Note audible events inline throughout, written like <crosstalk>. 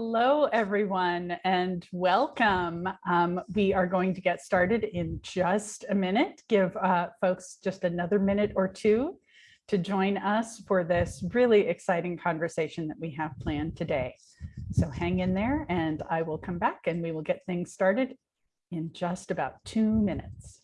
Hello, everyone, and welcome. Um, we are going to get started in just a minute. Give uh, folks just another minute or two to join us for this really exciting conversation that we have planned today. So hang in there and I will come back and we will get things started in just about two minutes.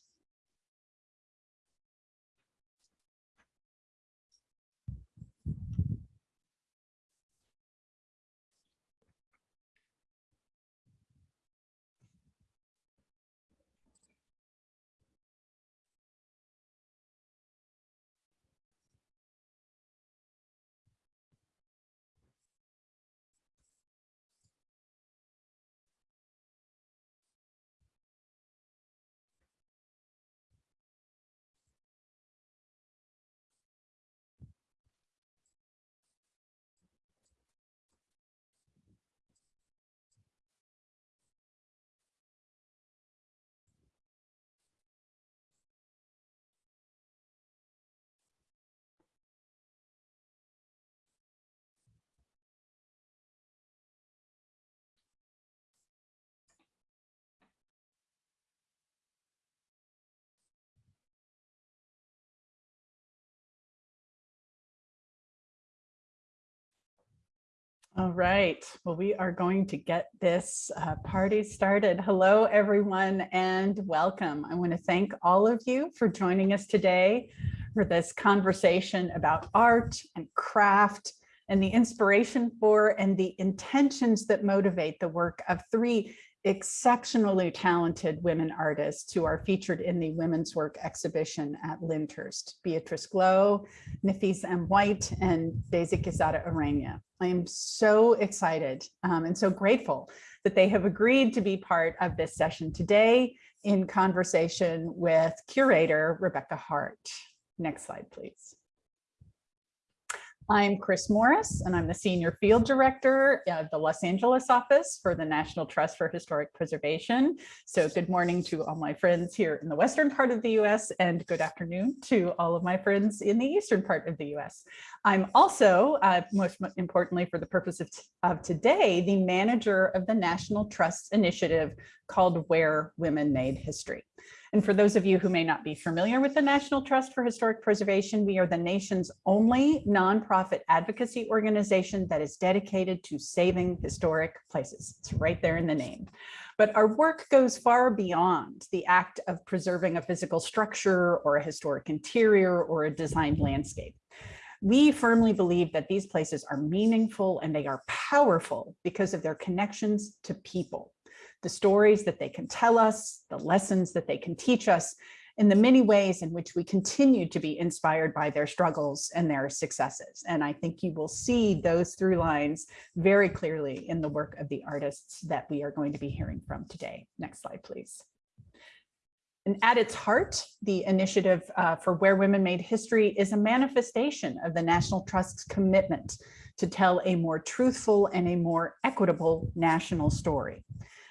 All right, well, we are going to get this uh, party started. Hello, everyone, and welcome. I want to thank all of you for joining us today for this conversation about art and craft and the inspiration for and the intentions that motivate the work of three exceptionally talented women artists who are featured in the women's work exhibition at Lyndhurst, Beatrice Glow, Nafis M. White, and Daisy Quezada Ureña. I am so excited um, and so grateful that they have agreed to be part of this session today in conversation with curator Rebecca Hart. Next slide, please. I'm Chris Morris, and I'm the Senior Field Director of the Los Angeles office for the National Trust for Historic Preservation. So good morning to all my friends here in the western part of the US and good afternoon to all of my friends in the eastern part of the US. I'm also, uh, most importantly for the purpose of, of today, the manager of the National Trust initiative called Where Women Made History. And for those of you who may not be familiar with the National Trust for Historic Preservation, we are the nation's only nonprofit advocacy organization that is dedicated to saving historic places. It's right there in the name. But our work goes far beyond the act of preserving a physical structure or a historic interior or a designed landscape. We firmly believe that these places are meaningful and they are powerful because of their connections to people the stories that they can tell us, the lessons that they can teach us, and the many ways in which we continue to be inspired by their struggles and their successes. And I think you will see those through lines very clearly in the work of the artists that we are going to be hearing from today. Next slide, please. And at its heart, the initiative uh, for Where Women Made History is a manifestation of the National Trust's commitment to tell a more truthful and a more equitable national story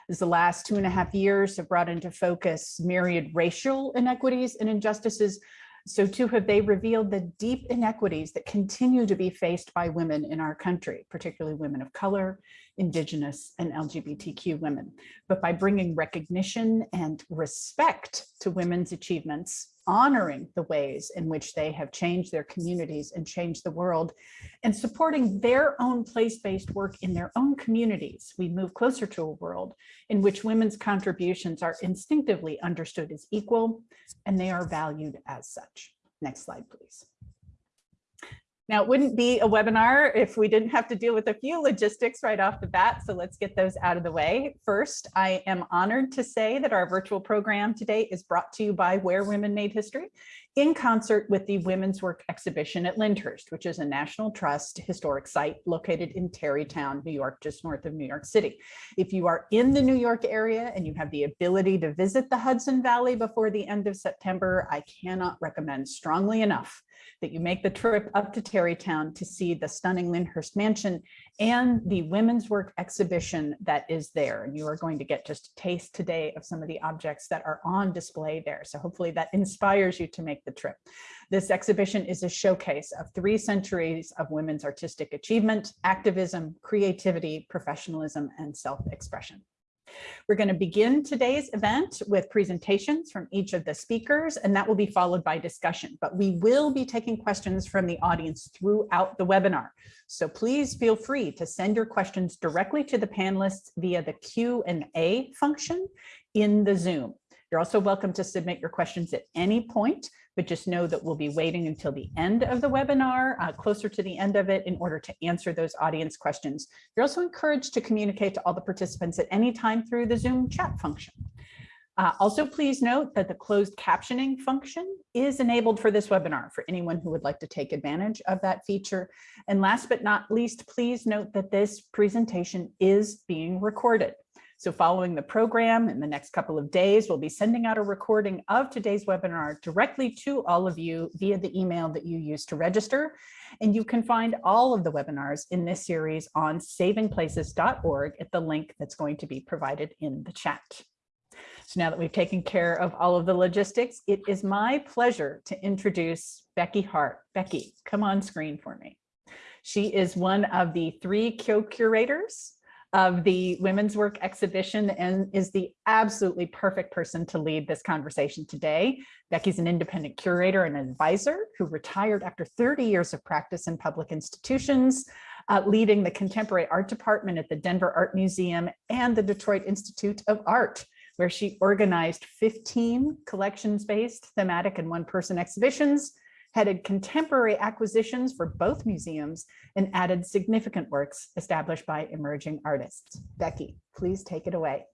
as the last two and a half years have brought into focus myriad racial inequities and injustices, so too have they revealed the deep inequities that continue to be faced by women in our country, particularly women of color, indigenous and LGBTQ women. But by bringing recognition and respect to women's achievements, honoring the ways in which they have changed their communities and changed the world and supporting their own place-based work in their own communities, we move closer to a world in which women's contributions are instinctively understood as equal and they are valued as such. Next slide, please. Now, it wouldn't be a webinar if we didn't have to deal with a few logistics right off the bat, so let's get those out of the way. First, I am honored to say that our virtual program today is brought to you by Where Women Made History in concert with the Women's Work Exhibition at Lyndhurst, which is a National Trust historic site located in Tarrytown, New York, just north of New York City. If you are in the New York area and you have the ability to visit the Hudson Valley before the end of September, I cannot recommend strongly enough that you make the trip up to Tarrytown to see the stunning Lyndhurst Mansion and the women's work exhibition that is there. And you are going to get just a taste today of some of the objects that are on display there. So hopefully that inspires you to make the trip. This exhibition is a showcase of three centuries of women's artistic achievement, activism, creativity, professionalism, and self-expression. We're going to begin today's event with presentations from each of the speakers, and that will be followed by discussion. But we will be taking questions from the audience throughout the webinar. So please feel free to send your questions directly to the panelists via the Q&A function in the Zoom. You're also welcome to submit your questions at any point but just know that we'll be waiting until the end of the webinar, uh, closer to the end of it, in order to answer those audience questions. You're also encouraged to communicate to all the participants at any time through the Zoom chat function. Uh, also, please note that the closed captioning function is enabled for this webinar for anyone who would like to take advantage of that feature. And last but not least, please note that this presentation is being recorded. So following the program in the next couple of days, we'll be sending out a recording of today's webinar directly to all of you via the email that you used to register. And you can find all of the webinars in this series on savingplaces.org at the link that's going to be provided in the chat. So now that we've taken care of all of the logistics, it is my pleasure to introduce Becky Hart. Becky, come on screen for me. She is one of the three co-curators of the women's work exhibition and is the absolutely perfect person to lead this conversation today. Becky's an independent curator and advisor who retired after 30 years of practice in public institutions, uh, leading the contemporary art department at the Denver Art Museum and the Detroit Institute of Art, where she organized 15 collections-based thematic and one-person exhibitions headed contemporary acquisitions for both museums and added significant works established by emerging artists. Becky, please take it away.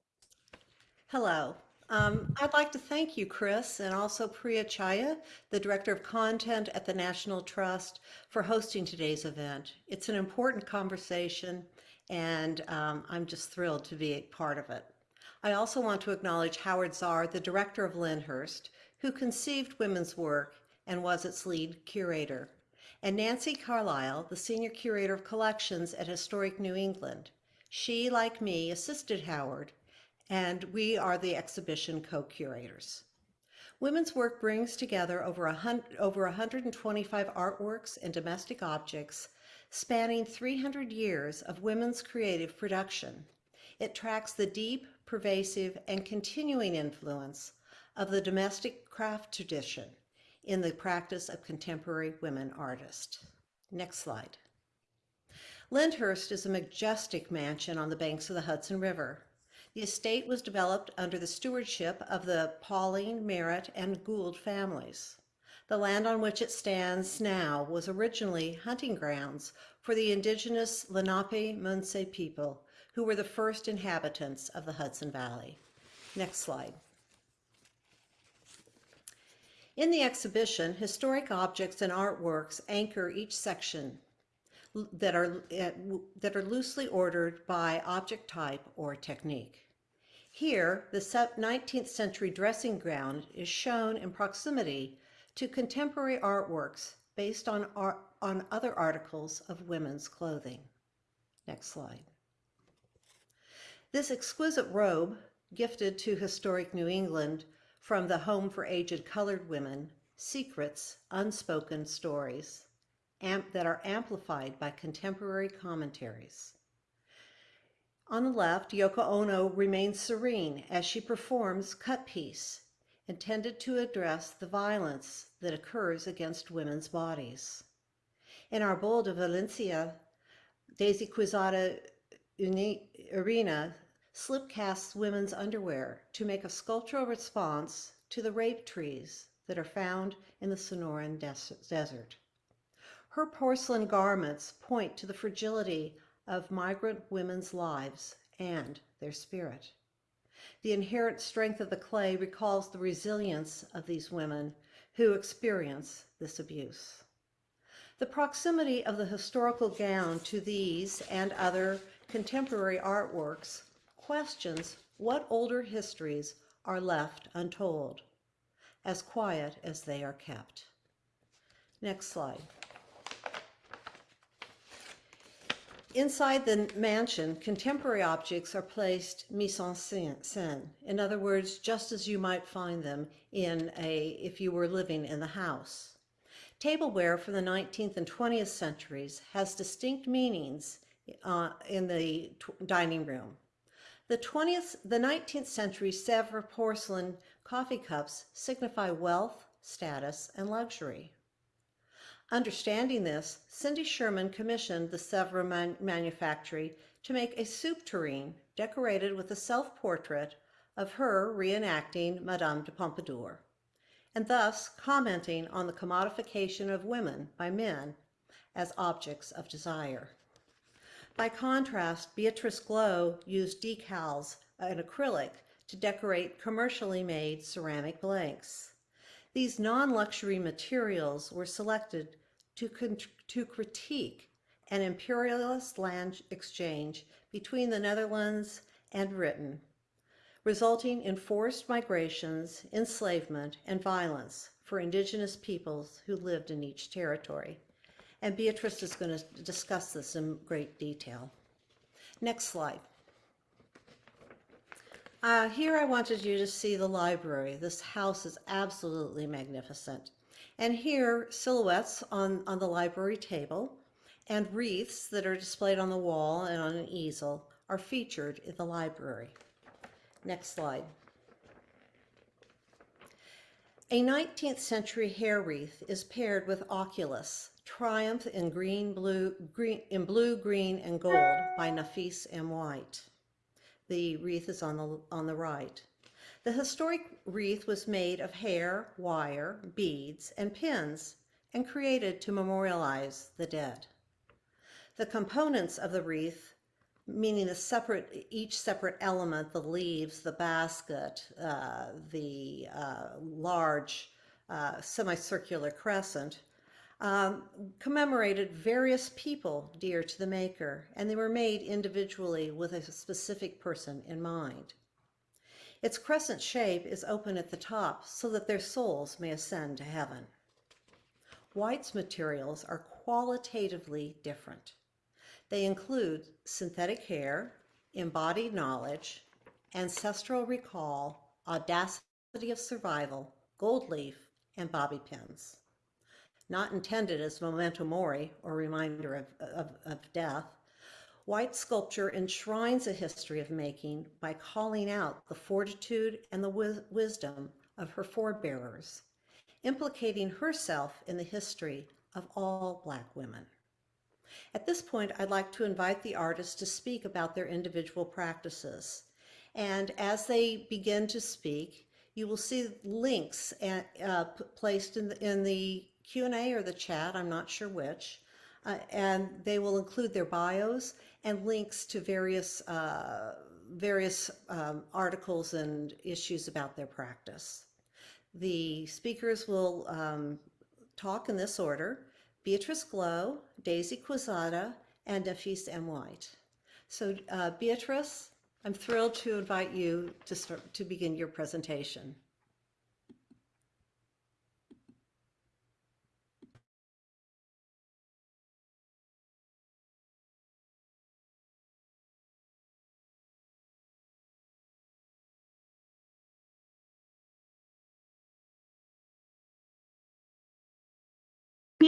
Hello. Um, I'd like to thank you, Chris, and also Priya Chhaya, the Director of Content at the National Trust, for hosting today's event. It's an important conversation, and um, I'm just thrilled to be a part of it. I also want to acknowledge Howard Zar, the Director of Lyndhurst, who conceived women's work and was its lead curator, and Nancy Carlisle, the Senior Curator of Collections at Historic New England. She, like me, assisted Howard, and we are the exhibition co-curators. Women's work brings together over, a over 125 artworks and domestic objects spanning 300 years of women's creative production. It tracks the deep, pervasive, and continuing influence of the domestic craft tradition in the practice of contemporary women artists. Next slide. Lyndhurst is a majestic mansion on the banks of the Hudson River. The estate was developed under the stewardship of the Paulding, Merritt, and Gould families. The land on which it stands now was originally hunting grounds for the indigenous Lenape-Munsee people, who were the first inhabitants of the Hudson Valley. Next slide. In the exhibition, historic objects and artworks anchor each section that are, eh, that are loosely ordered by object type or technique. Here, the 19th century dressing gown is shown in proximity to contemporary artworks based on, art, on other articles of women's clothing. Next slide. This exquisite robe, gifted to historic New England, from the Home for Aged Colored Women, Secrets, Unspoken Stories, that are amplified by contemporary commentaries. On the left, Yoko Ono remains serene as she performs Cut Piece, intended to address the violence that occurs against women's bodies. In Árbol de Violación, Daisy Quezada Ureña Slip casts women's underwear to make a sculptural response to the rape trees that are found in the Sonoran Desert. Her porcelain garments point to the fragility of migrant women's lives and their spirit. The inherent strength of the clay recalls the resilience of these women who experience this abuse. The proximity of the historical gown to these and other contemporary artworks questions what older histories are left untold, as quiet as they are kept. Next slide. Inside the mansion, contemporary objects are placed mise en scène. In other words, just as you might find them in a, if you were living in the house. Tableware from the 19th and 20th centuries has distinct meanings uh, in the dining room. The 20th, the 19th century Sèvres porcelain coffee cups signify wealth, status, and luxury. Understanding this, Cindy Sherman commissioned the Sèvres man manufactory to make a soup tureen decorated with a self-portrait of her reenacting Madame de Pompadour, and thus commenting on the commodification of women by men as objects of desire. By contrast, Beatrice Glow used decals and acrylic to decorate commercially made ceramic blanks. These non-luxury materials were selected to, to critique an imperialist land exchange between the Netherlands and Britain, resulting in forced migrations, enslavement, and violence for indigenous peoples who lived in each territory. And Beatrice is going to discuss this in great detail. Next slide. Uh, here I wanted you to see the library. This house is absolutely magnificent. And here, silhouettes on, on the library table and wreaths that are displayed on the wall and on an easel are featured in the library. Next slide. A 19th century hair wreath is paired with Oculus, Triumph in green, blue, green, in blue, green, and gold by Nafis M. White. The wreath is on the, on the right. The historic wreath was made of hair, wire, beads, and pins and created to memorialize the dead. The components of the wreath, meaning the separate, each separate element, the leaves, the basket, uh, the uh, large uh, semicircular crescent, um, commemorated various people dear to the maker, and they were made individually with a specific person in mind. Its crescent shape is open at the top so that their souls may ascend to heaven. White's materials are qualitatively different. They include synthetic hair, embodied knowledge, ancestral recall, audacity of survival, gold leaf, and bobby pins. Not intended as memento mori or reminder of, of, of death, White sculpture enshrines a history of making by calling out the fortitude and the wis wisdom of her forebearers, implicating herself in the history of all Black women. At this point, I'd like to invite the artists to speak about their individual practices. And as they begin to speak, you will see links at, uh, placed in the, in the Q&A or the chat, I'm not sure which, uh, and they will include their bios and links to various, uh, various um, articles and issues about their practice. The speakers will um, talk in this order, Beatrice Glow, Daisy Quezada, and Nafis M. White. So uh, Beatrice, I'm thrilled to invite you to, start, to begin your presentation.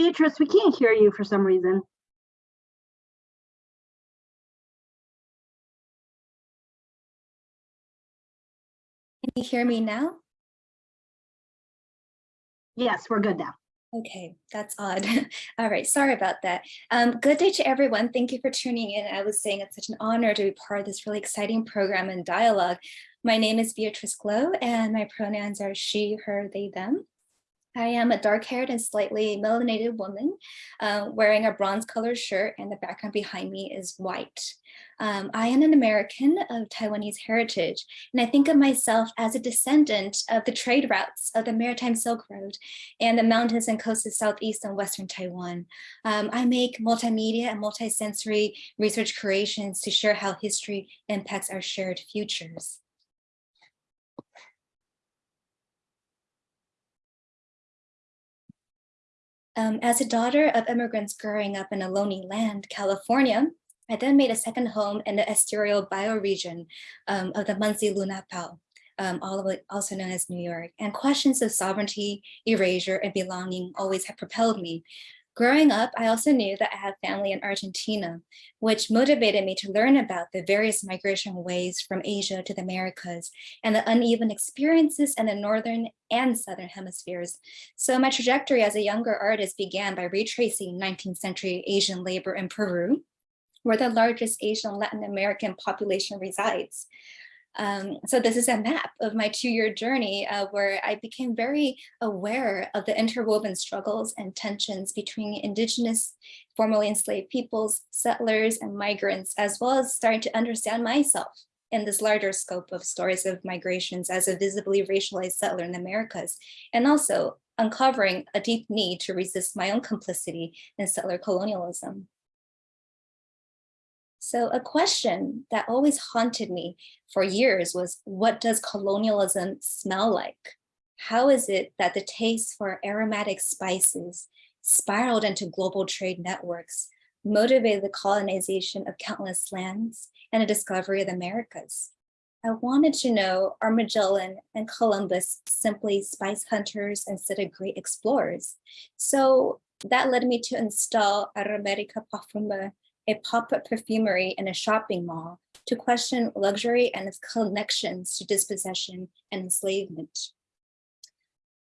Beatrice, we can't hear you for some reason. Can you hear me now? Yes, we're good now. Okay, that's odd. <laughs> All right, sorry about that. Um, good day to everyone. Thank you for tuning in. I was saying it's such an honor to be part of this really exciting program and dialogue. My name is Beatrice Glow and my pronouns are she, her, they, them. I am a dark-haired and slightly melanated woman uh, wearing a bronze colored shirt and the background behind me is white. Um, I am an American of Taiwanese heritage, and I think of myself as a descendant of the trade routes of the Maritime Silk Road and the mountains and coasts of Southeast and Western Taiwan. Um, I make multimedia and multisensory research creations to share how history impacts our shared futures. Um, as a daughter of immigrants growing up in a lonely land, California, I then made a second home in the Estero bioregion um, of the Munsee Lenape, um, also known as New York. And questions of sovereignty, erasure, and belonging always have propelled me. Growing up, I also knew that I had family in Argentina, which motivated me to learn about the various migration ways from Asia to the Americas and the uneven experiences in the Northern and Southern hemispheres. So my trajectory as a younger artist began by retracing 19th century Asian labor in Peru, where the largest Asian Latin American population resides. Um, so this is a map of my two-year journey uh, where I became very aware of the interwoven struggles and tensions between indigenous, formerly enslaved peoples, settlers, and migrants, as well as starting to understand myself in this larger scope of stories of migrations as a visibly racialized settler in the Americas, and also uncovering a deep need to resist my own complicity in settler colonialism. So a question that always haunted me for years was, what does colonialism smell like? How is it that the taste for aromatic spices spiraled into global trade networks, motivated the colonization of countless lands and the discovery of the Americas? I wanted to know, are Magellan and Columbus simply spice hunters instead of great explorers? So that led me to install Aromatica Parfume a pop-up perfumery in a shopping mall to question luxury and its connections to dispossession and enslavement.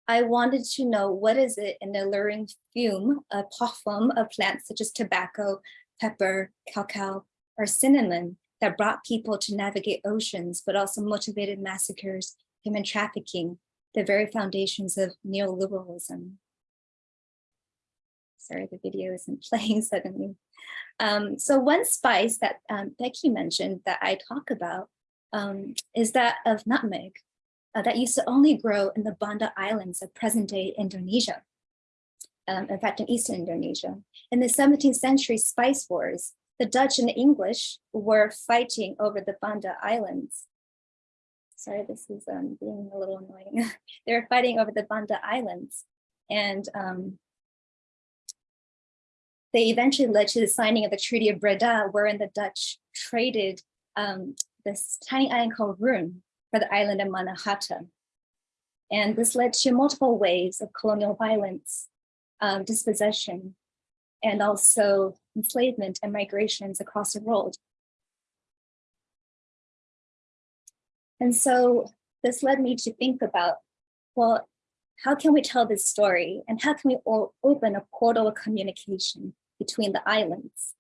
I wanted to know what is it in the alluring fume, a parfum of plants such as tobacco, pepper, cacao, or cinnamon that brought people to navigate oceans, but also motivated massacres, human trafficking, the very foundations of neoliberalism. Sorry, the video isn't <laughs> playing suddenly. Um, so one spice that um, Becky mentioned that I talk about um, is that of nutmeg uh, that used to only grow in the Banda Islands of present day Indonesia. Um, in fact, in Eastern Indonesia. In the 17th century spice wars, the Dutch and the English were fighting over the Banda Islands. Sorry, this is um, being a little annoying. <laughs> they were fighting over the Banda Islands. And um, they eventually led to the signing of the Treaty of Breda, wherein the Dutch traded um, this tiny island called Run for the island of Mannahatta. And this led to multiple waves of colonial violence, um, dispossession, and also enslavement and migrations across the world. And so this led me to think about, well, how can we tell this story and how can we open a portal of communication between the islands.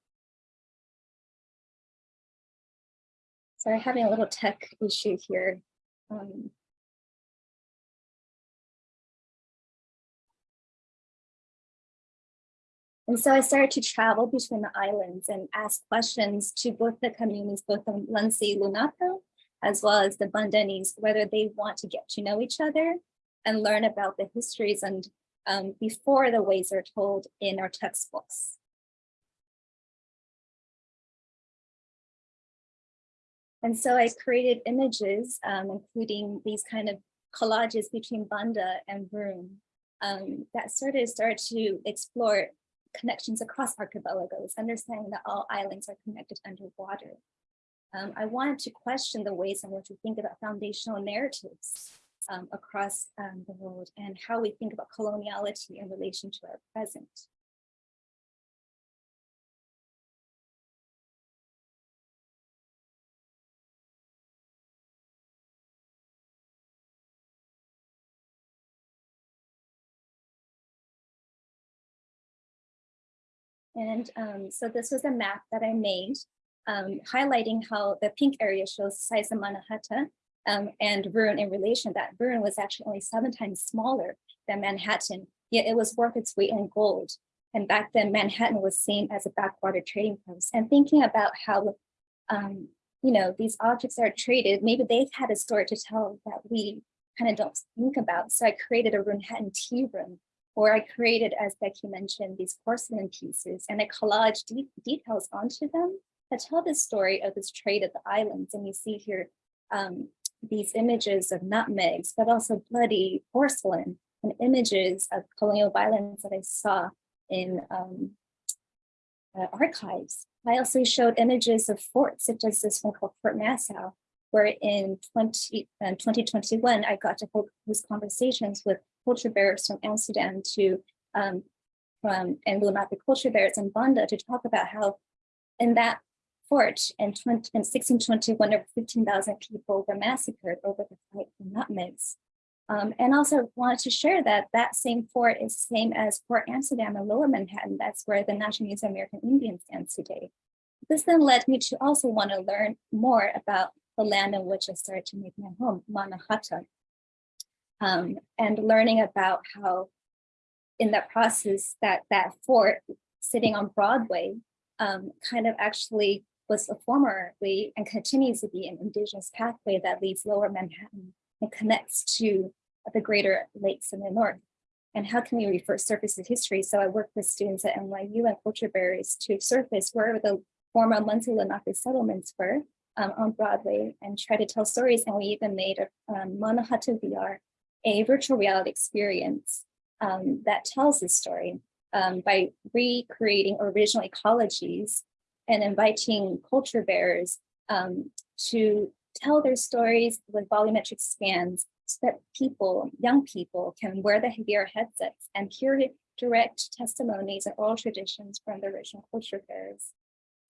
Sorry, having a little tech issue here. Um, And so I started to travel between the islands and ask questions to both the communities, both the Munsee Lenape, as well as the Bandanese, whether they want to get to know each other and learn about the histories and um, before the ways are told in our textbooks. And so I created images, um, including these kind of collages between Banda and Broome um, that sort of started to explore connections across archipelagos, understanding that all islands are connected underwater. Um, I wanted to question the ways in which we think about foundational narratives um, across um, the world and how we think about coloniality in relation to our present. And um, so this was a map that I made um, highlighting how the pink area shows size of Manhattan um, and Run in relation that Run was actually only seven times smaller than Manhattan, yet it was worth its weight in gold. And back then Manhattan was seen as a backwater trading post and thinking about how, um, you know, these objects are traded, maybe they've had a story to tell that we kind of don't think about. So I created a Rhunhattan tea room or I created, as Becky mentioned, these porcelain pieces and I collage de details onto them that tell the story of this trade at the islands. And you see here um, these images of nutmegs, but also bloody porcelain and images of colonial violence that I saw in um, uh, archives. I also showed images of forts, such as this one called Fort Nassau, where in 20, uh, 2021, I got to hold these conversations with culture bearers from Amsterdam to um, from Lenape culture bearers in Banda to talk about how in that fort in, 20, in 1621, over 15,000 people were massacred over the fight for nutmegs. Um, and also wanted to share that that same fort is same as Fort Amsterdam in Lower Manhattan. That's where the National Museum of American Indians stands today. This then led me to also want to learn more about the land in which I started to make my home, Manhattan. Um, and learning about how in that process that that fort sitting on Broadway um, kind of actually was a formerly and continues to be an indigenous pathway that leads lower Manhattan and connects to the greater lakes in the north. And how can we refer surface to history? So I work with students at NYU and culture bearers to surface where the former Munsee Lenape settlements were um, on Broadway and try to tell stories. And we even made a um, Manhattan VR, a virtual reality experience um, that tells this story um, by recreating original ecologies and inviting culture bearers um, to tell their stories with volumetric scans so that people, young people can wear the VR headsets and hear direct testimonies and oral traditions from the original culture bearers.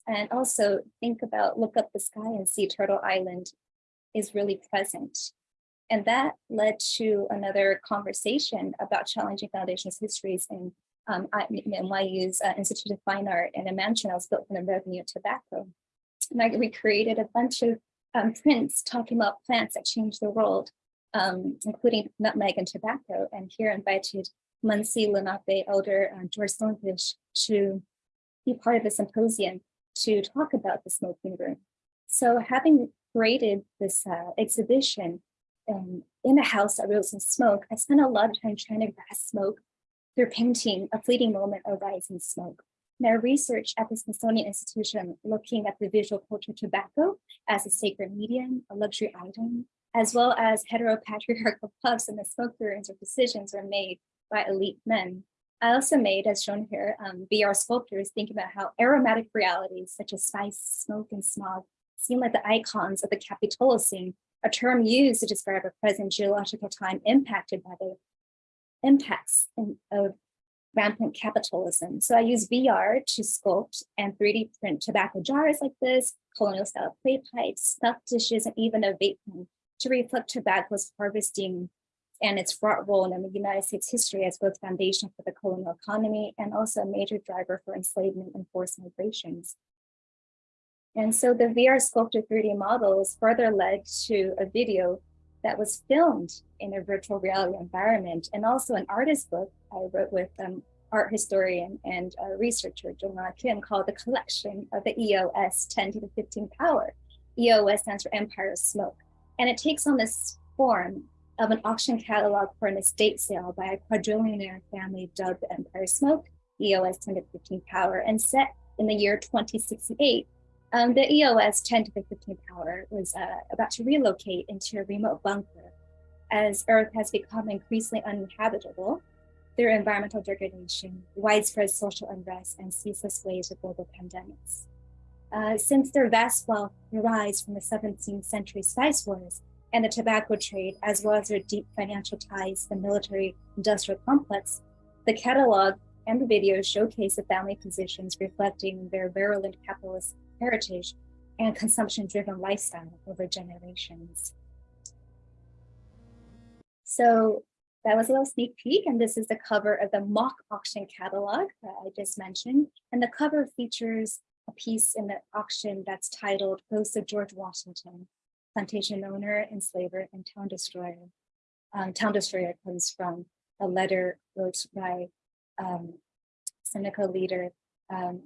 And also think about look up the sky and see Turtle Island is really present. And that led to another conversation about challenging foundations histories in um, I, NYU's uh, Institute of Fine Art and a mansion I was built from the revenue of tobacco. And I recreated a bunch of um, prints talking about plants that change the world, um, including nutmeg and tobacco. And here invited Munsee Lenape elder uh, George Stonefish to be part of the symposium to talk about the smoking room. So having created this uh, exhibition um, in a house that rose in smoke, I spent a lot of time trying to grasp smoke through painting a fleeting moment of rising smoke. Now research at the Smithsonian Institution looking at the visual culture of tobacco as a sacred medium, a luxury item, as well as heteropatriarchal <laughs> puffs and the smoke rooms or decisions were made by elite men. I also made, as shown here, um, VR sculptures thinking about how aromatic realities such as spice, smoke, and smog seem like the icons of the Capitalocene, a term used to describe a present geological time impacted by the impacts in, of rampant capitalism. So I use VR to sculpt and 3D print tobacco jars like this, colonial style clay pipes, stuffed dishes, and even a vape pen to reflect tobacco's harvesting and its fraught role in the United States history as both foundation for the colonial economy and also a major driver for enslavement and forced migrations. And so the VR sculpted 3D models further led to a video that was filmed in a virtual reality environment and also an artist book I wrote with um, art historian and researcher Jong Kim called The Collection of the EOS 10 to the 15 Power. EOS stands for Empire of Smoke. And it takes on this form of an auction catalog for an estate sale by a quadrillionaire family dubbed Empire Smoke, EOS 10 to 15 Power, and set in the year 2068 um, the EOS 10 to the 15 power was uh, about to relocate into a remote bunker as Earth has become increasingly uninhabitable through environmental degradation, widespread social unrest, and ceaseless waves of global pandemics. Uh, since their vast wealth arise from the 17th century spice wars and the tobacco trade, as well as their deep financial ties to the military industrial complex, the catalog and the videos showcase the family positions reflecting their virulent capitalist heritage and consumption-driven lifestyle over generations. So that was a little sneak peek, and this is the cover of the mock auction catalog that I just mentioned. And the cover features a piece in the auction that's titled Ghost of George Washington, Plantation Owner, Enslaver, and Town Destroyer. Um, Town Destroyer comes from a letter wrote by um, Seneca leader um,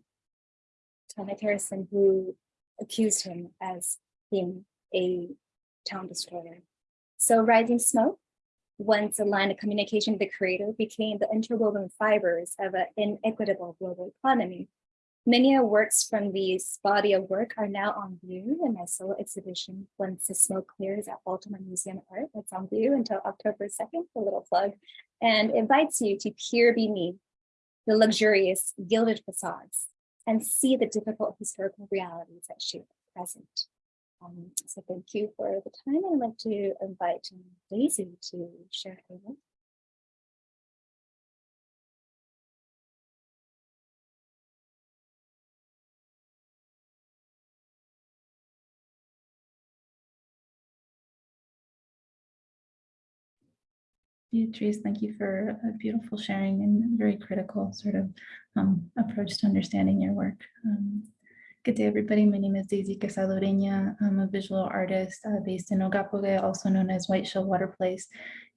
Thomas Harrison, who accused him as being a town destroyer. So Rising Smoke, once a line of communication with the creator, became the interwoven fibers of an inequitable global economy. Many of works from this body of work are now on view in my solo exhibition, Once the Smoke Clears at Baltimore Museum of Art. It's on view until October 2nd, a little plug, and invites you to peer beneath the luxurious gilded facades and see the difficult historical realities that shape the present. Um, so thank you for the time. I'd like to invite Daisy to share her work. Beatrice, thank you for a beautiful sharing and very critical sort of um, approach to understanding your work. Um, good day, everybody. My name is Daisy Quezada Ureña. I'm a visual artist uh, based in Ogha Po'oge, also known as White Shell Water Place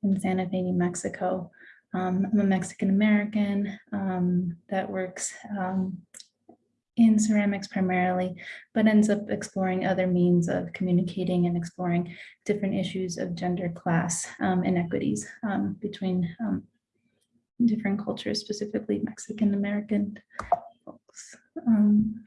in Santa Fe, New Mexico. Um, I'm a Mexican American um, that works um, in ceramics primarily, but ends up exploring other means of communicating and exploring different issues of gender, class, um, inequities um, between um, different cultures, specifically Mexican American folks. Um,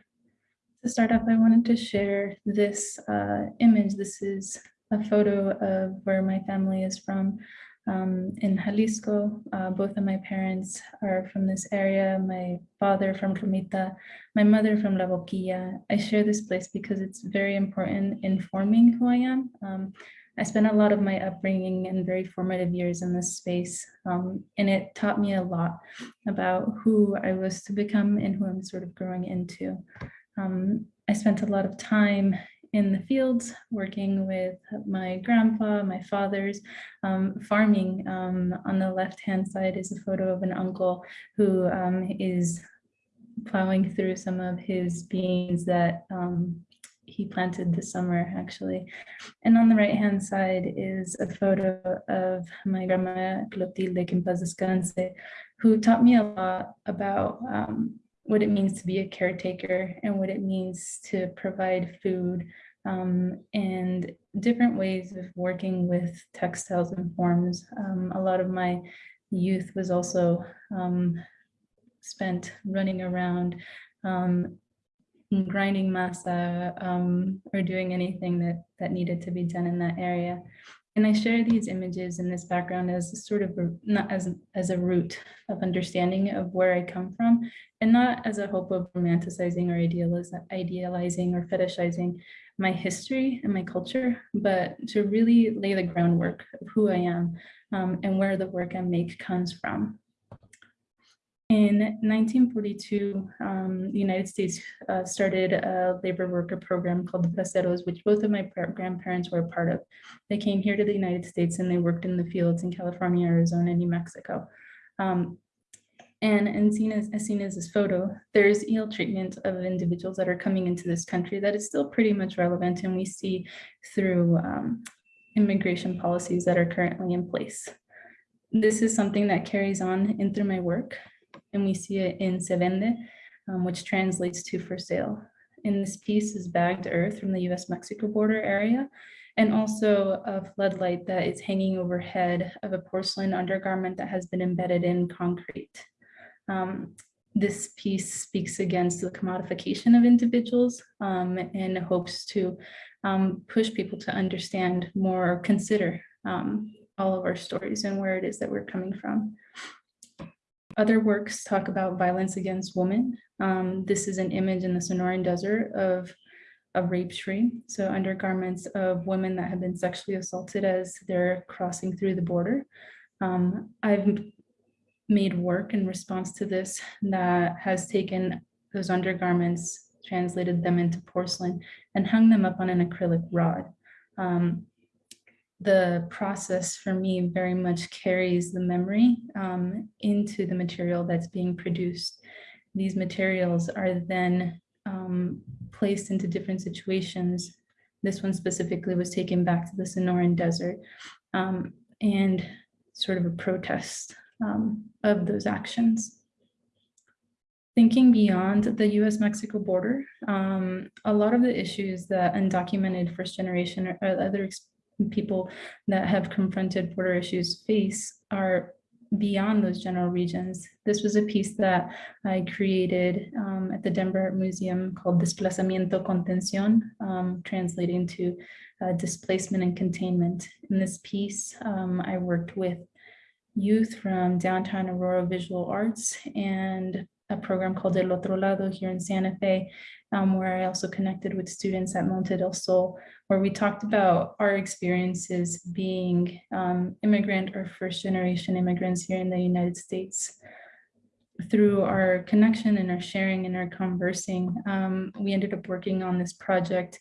to start off, I wanted to share this uh, image. This is a photo of where my family is from um, in Jalisco. Uh, both of my parents are from this area. My father from Plumita, my mother from La Boquilla. I share this place because it's very important in forming who I am. Um, I spent a lot of my upbringing and very formative years in this space, um, and it taught me a lot about who I was to become and who I'm sort of growing into. Um, I spent a lot of time in the fields, working with my grandpa, my father's, um, farming. Um, on the left-hand side is a photo of an uncle who um, is plowing through some of his beans that um, he planted this summer, actually. And on the right-hand side is a photo of my grandma Clotilde Descanse, who taught me a lot about um, what it means to be a caretaker and what it means to provide food um, and different ways of working with textiles and forms. Um, a lot of my youth was also um, spent running around um, grinding masa um, or doing anything that, that needed to be done in that area. And I share these images in this background as sort of, not as, as a root of understanding of where I come from, and not as a hope of romanticizing or idealiz idealizing or fetishizing my history and my culture, but to really lay the groundwork of who I am um, and where the work I make comes from. In 1942, um, the United States uh, started a labor worker program called the Braceros, which both of my grandparents were a part of. They came here to the United States and they worked in the fields in California, Arizona, New Mexico. Um, and, and seen as, as seen as this photo, there's ill treatment of individuals that are coming into this country that is still pretty much relevant and we see through um, immigration policies that are currently in place. This is something that carries on in through my work and we see it in Se Vende, um, which translates to for sale. In this piece is bagged earth from the US-Mexico border area, and also a floodlight that is hanging overhead of a porcelain undergarment that has been embedded in concrete. Um, this piece speaks against the commodification of individuals um, and hopes to um, push people to understand more, consider um, all of our stories and where it is that we're coming from. Other works talk about violence against women. Um, this is an image in the Sonoran Desert of a rape tree. So undergarments of women that have been sexually assaulted as they're crossing through the border. Um, I've made work in response to this that has taken those undergarments, translated them into porcelain and hung them up on an acrylic rod. Um, the process for me very much carries the memory um, into the material that's being produced. These materials are then um, placed into different situations. This one specifically was taken back to the Sonoran Desert um, and sort of a protest um, of those actions. Thinking beyond the US-Mexico border, um, a lot of the issues that undocumented first generation or other people that have confronted border issues face are beyond those general regions. This was a piece that I created um, at the Denver Museum called Desplazamiento Contención, um, translating to uh, displacement and containment. In this piece, um, I worked with youth from downtown Aurora Visual Arts and a program called El Otro Lado here in Santa Fe, um, where I also connected with students at Monte del Sol, where we talked about our experiences being um, immigrant or first generation immigrants here in the United States. Through our connection and our sharing and our conversing, um, we ended up working on this project.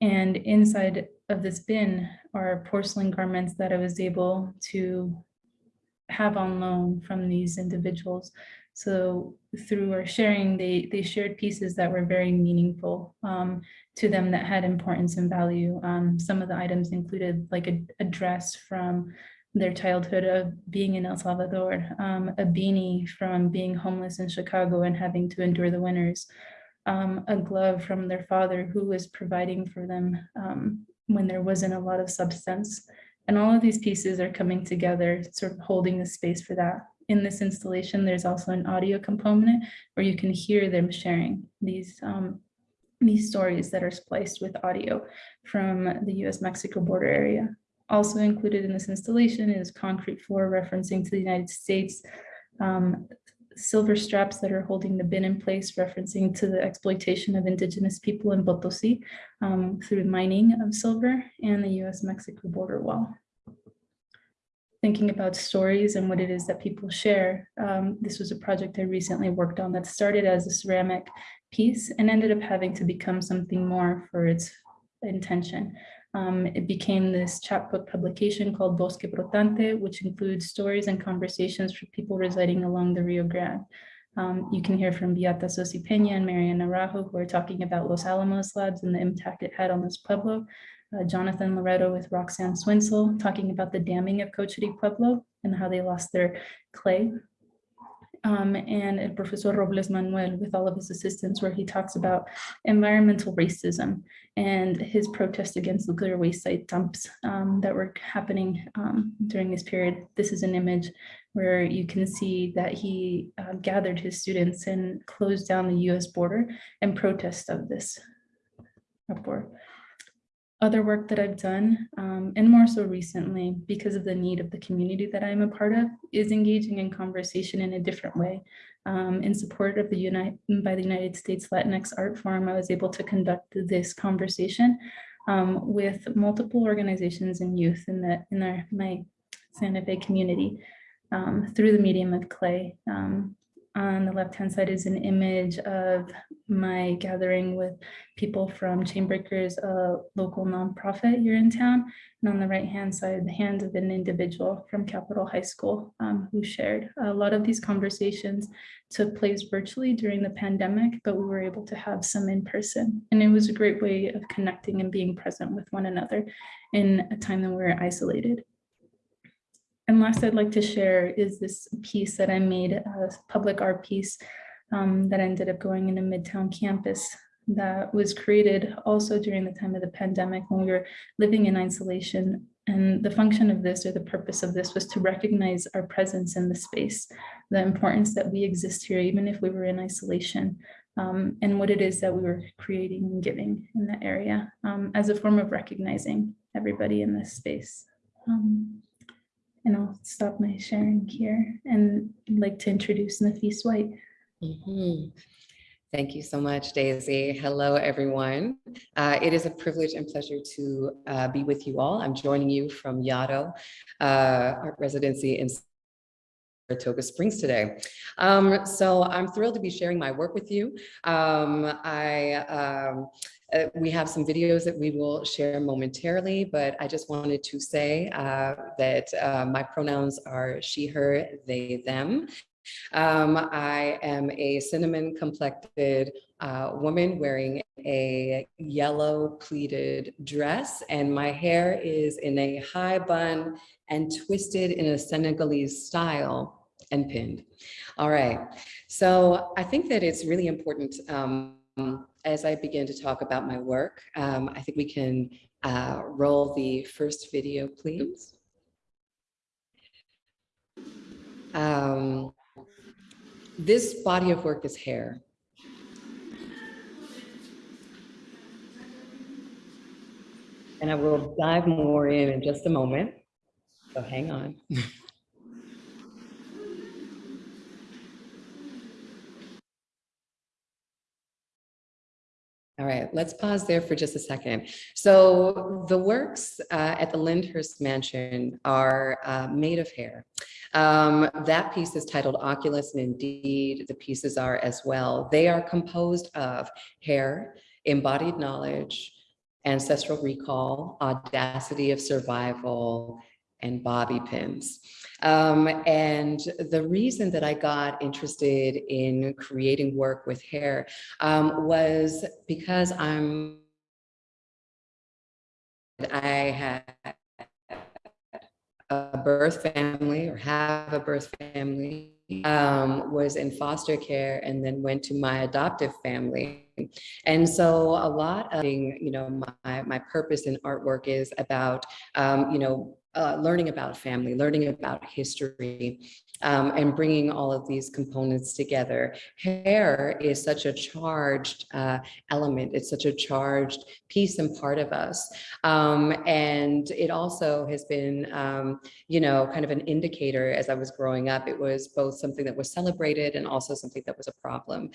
And inside of this bin are porcelain garments that I was able to have on loan from these individuals. So through our sharing, they, they shared pieces that were very meaningful um, to them that had importance and value. Um, some of the items included like a, a dress from their childhood of being in El Salvador, um, a beanie from being homeless in Chicago and having to endure the winters, um, a glove from their father who was providing for them um, when there wasn't a lot of substance. And all of these pieces are coming together, sort of holding the space for that. In this installation, there's also an audio component where you can hear them sharing these, um, these stories that are spliced with audio from the US-Mexico border area. Also included in this installation is concrete floor referencing to the United States, um, silver straps that are holding the bin in place, referencing to the exploitation of indigenous people in Potosi um, through mining of silver and the US-Mexico border wall. Thinking about stories and what it is that people share, um, this was a project I recently worked on that started as a ceramic piece and ended up having to become something more for its intention. Um, it became this chapbook publication called Bosque Brotante, which includes stories and conversations for people residing along the Rio Grande. Um, you can hear from Beata Tsosie-Peña and Mariana Naranjo, who are talking about Los Alamos labs and the impact it had on this Pueblo. Uh, Jonathan Loretto with Roxanne Swentzell, talking about the damming of Cochiti Pueblo and how they lost their clay um, and Professor Robles Manuel with all of his assistants, where he talks about environmental racism and his protest against nuclear waste site dumps um, that were happening um, during this period. This is an image where you can see that he uh, gathered his students and closed down the US border in protest of this uproar other work that I've done, um, and more so recently, because of the need of the community that I'm a part of, is engaging in conversation in a different way. Um, in support of the United by the United States Latinx Art Forum, I was able to conduct this conversation um, with multiple organizations and youth in the in our my Santa Fe community um, through the medium of clay. On the left-hand side is an image of my gathering with people from Chainbreakers, a local nonprofit here in town. And on the right-hand side, the hand of an individual from Capital High School um, who shared. A lot of these conversations took place virtually during the pandemic, but we were able to have some in person. And it was a great way of connecting and being present with one another in a time that we were isolated. And last I'd like to share is this piece that I made, a public art piece um, that ended up going into Midtown campus that was created also during the time of the pandemic when we were living in isolation. And the function of this or the purpose of this was to recognize our presence in the space, the importance that we exist here, even if we were in isolation, um, and what it is that we were creating and giving in that area um, as a form of recognizing everybody in this space. Um, and I'll stop my sharing here and I'd like to introduce Nafis White. Mhm. Thank you so much, Daisy. Hello, everyone. Uh, it is a privilege and pleasure to uh, be with you all. I'm joining you from Yaddo uh, Art Residency in Saratoga Springs today. Um, so I'm thrilled to be sharing my work with you. Um, I um, uh, we have some videos that we will share momentarily, but I just wanted to say uh, that uh, my pronouns are she, her, they, them. Um, I am a cinnamon complected uh, woman wearing a yellow pleated dress and my hair is in a high bun and twisted in a Senegalese style and pinned. All right, so I think that it's really important um, as I begin to talk about my work, um, I think we can uh, roll the first video, please. Um, this body of work is hair. And I will dive more in in just a moment. So hang on. <laughs> All right, let's pause there for just a second. So the works uh, at the Lyndhurst Mansion are uh, made of hair. Um, that piece is titled Oculus, and indeed the pieces are as well. They are composed of hair, embodied knowledge, ancestral recall, audacity of survival, and bobby pins. Um, and the reason that I got interested in creating work with hair um, was because I'm, I had a birth family or have a birth family, um, was in foster care and then went to my adoptive family. And so a lot of, you know, my, my purpose in artwork is about, um, you know, uh, learning about family, learning about history, um, and bringing all of these components together. Hair is such a charged uh, element. It's such a charged piece and part of us. Um, and it also has been, um, you know, kind of an indicator as I was growing up. It was both something that was celebrated and also something that was a problem.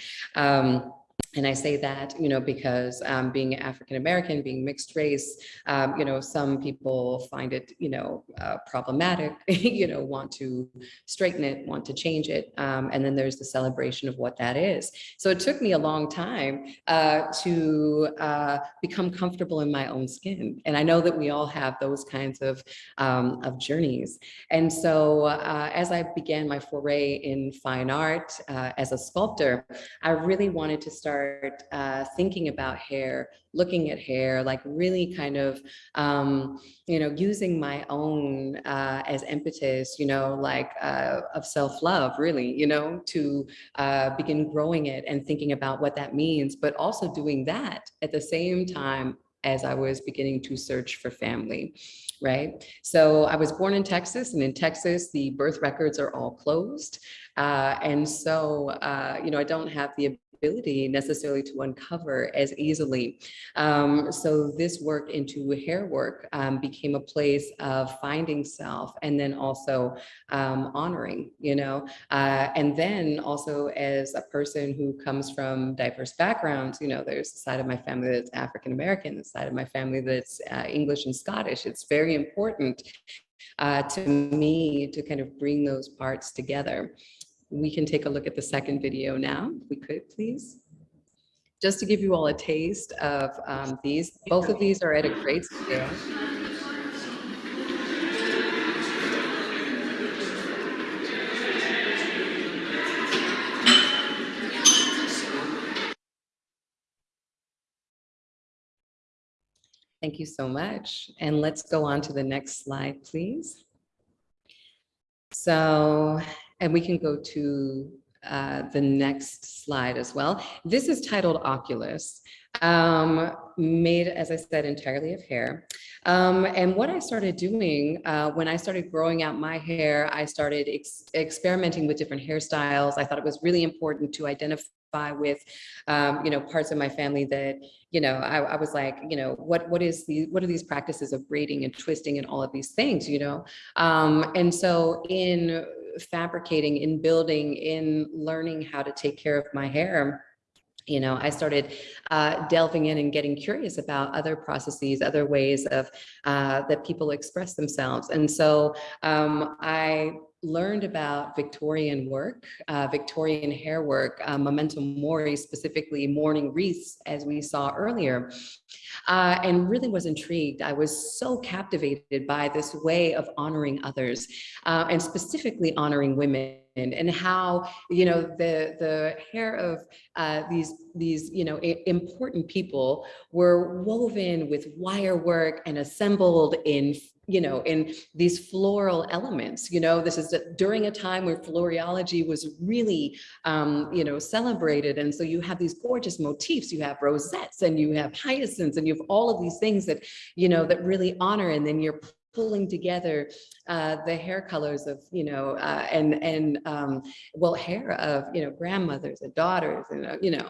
And I say that, you know, because um, being African-American, being mixed race, um, you know, some people find it, you know, uh, problematic, <laughs> you know, want to straighten it, want to change it. Um, and then there's the celebration of what that is. So it took me a long time uh, to uh, become comfortable in my own skin. And I know that we all have those kinds of, um, of journeys. And so uh, as I began my foray in fine art uh, as a sculptor, I really wanted to start start uh, thinking about hair, looking at hair, like really kind of, um, you know, using my own uh, as impetus, you know, like uh, of self-love, really, you know, to uh, begin growing it and thinking about what that means, but also doing that at the same time as I was beginning to search for family, right? So I was born in Texas and in Texas, the birth records are all closed. Uh, and so, uh, you know, I don't have the ability necessarily to uncover as easily. Um, so this work into hair work um, became a place of finding self and then also um, honoring, you know, uh, and then also as a person who comes from diverse backgrounds, you know, there's a side of my family that's African-American, the side of my family that's uh, English and Scottish. It's very important uh, to me to kind of bring those parts together. We can take a look at the second video now, if we could, please. Just to give you all a taste of um, these, both of these are at a great scale. Thank you so much. And let's go on to the next slide, please. So, and we can go to uh, the next slide as well. This is titled Oculus, um, made, as I said, entirely of hair. Um, and what I started doing uh, when I started growing out my hair, I started ex experimenting with different hairstyles. I thought it was really important to identify with, um, you know, parts of my family that, you know, I, I, was like, you know, what what is the what are these practices of braiding and twisting and all of these things, you know? Um, and so in fabricating, in building, in learning how to take care of my hair, you know, I started uh, delving in and getting curious about other processes, other ways of uh, that people express themselves. And so um, I learned about Victorian work, uh, Victorian hair work, uh, memento mori, specifically mourning wreaths, as we saw earlier, uh, and really was intrigued. I was so captivated by this way of honoring others uh, and specifically honoring women and how you know the the hair of uh, these these you know important people were woven with wire work and assembled in you know, in these floral elements, you know, this is during a time where floriology was really, um, you know, celebrated. And so you have these gorgeous motifs, you have rosettes and you have hyacinths and you have all of these things that, you know, that really honor and then you're pulling together uh, the hair colors of, you know, uh, and, and um, well, hair of, you know, grandmothers and daughters and, uh, you know,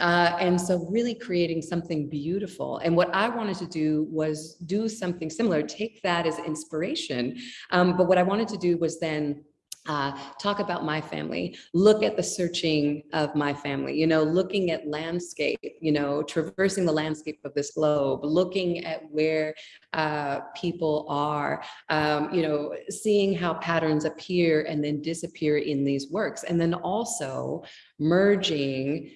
uh, and so really creating something beautiful. And what I wanted to do was do something similar, take that as inspiration. Um, but what I wanted to do was then uh, talk about my family, look at the searching of my family, you know, looking at landscape, you know, traversing the landscape of this globe, looking at where uh, people are, um, you know, seeing how patterns appear and then disappear in these works. And then also merging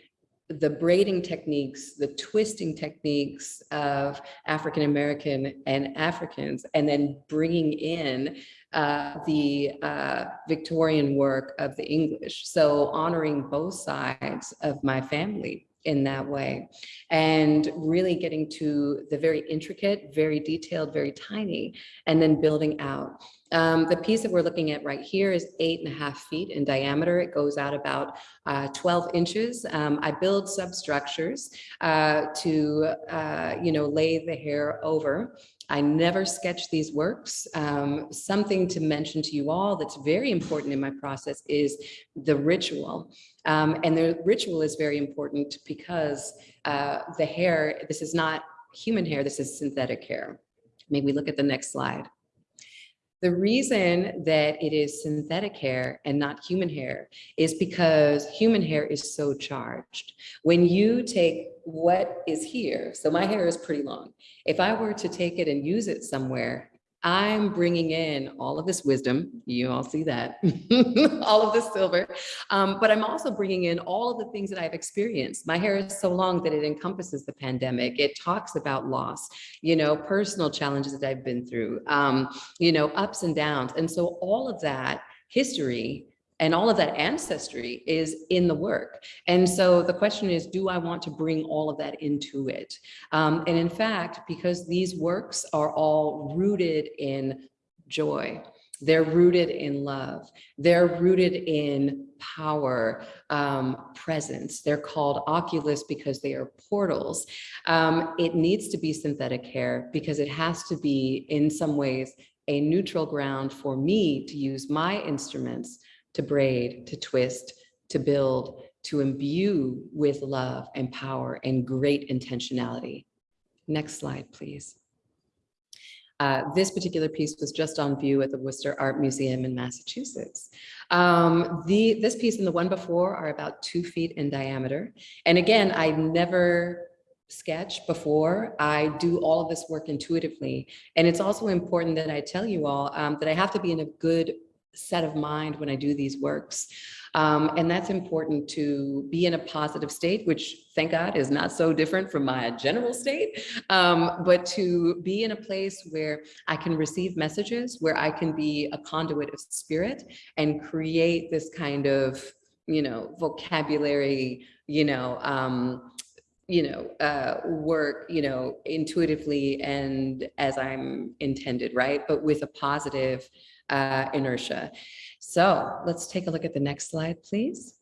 the braiding techniques, the twisting techniques of African-American and Africans, and then bringing in uh, the uh, Victorian work of the English. So honoring both sides of my family in that way and really getting to the very intricate, very detailed, very tiny, and then building out. Um, the piece that we're looking at right here is eight and a half feet in diameter. It goes out about uh, 12 inches. Um, I build substructures uh, to, uh, you know, lay the hair over. I never sketch these works. Um, something to mention to you all that's very important in my process is the ritual. Um, and the ritual is very important because uh, the hair, this is not human hair, this is synthetic hair. Maybe we look at the next slide. The reason that it is synthetic hair and not human hair is because human hair is so charged. When you take what is here, so my hair is pretty long. If I were to take it and use it somewhere, I'm bringing in all of this wisdom. You all see that, <laughs> all of this silver. Um, but I'm also bringing in all of the things that I've experienced. My hair is so long that it encompasses the pandemic. It talks about loss, you know, personal challenges that I've been through, um, you know, ups and downs. And so all of that history and all of that ancestry is in the work. And so the question is, do I want to bring all of that into it? Um, and in fact, because these works are all rooted in joy, they're rooted in love, they're rooted in power, um, presence. They're called oculus because they are portals. Um, it needs to be synthetic hair because it has to be in some ways a neutral ground for me to use my instruments to braid, to twist, to build, to imbue with love and power and great intentionality. Next slide, please. Uh, this particular piece was just on view at the Worcester Art Museum in Massachusetts. Um, the, this piece and the one before are about two feet in diameter. And again, I never sketch before. I do all of this work intuitively. And it's also important that I tell you all um, that I have to be in a good set of mind when I do these works. Um, and that's important to be in a positive state, which thank God is not so different from my general state, um, but to be in a place where I can receive messages, where I can be a conduit of spirit and create this kind of, you know, vocabulary, you know, um, you know, uh, work, you know, intuitively and as I'm intended, right? But with a positive uh, inertia. So let's take a look at the next slide, please.